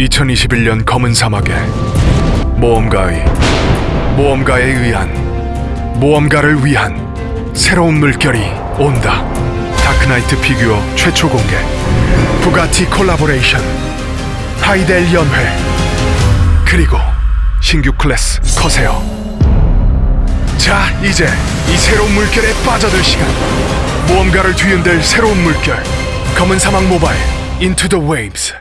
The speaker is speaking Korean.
2021년 검은 사막에 모험가의 모험가에 의한 모험가를 위한 새로운 물결이 온다. 다크나이트 피규어 최초 공개. 부가티 콜라보레이션. 하이델 연회. 그리고 신규 클래스 커세어. 자, 이제 이 새로운 물결에 빠져들 시간. 모험가를 뒤흔들 새로운 물결. 검은 사막 모바일. 인투 더 웨이브스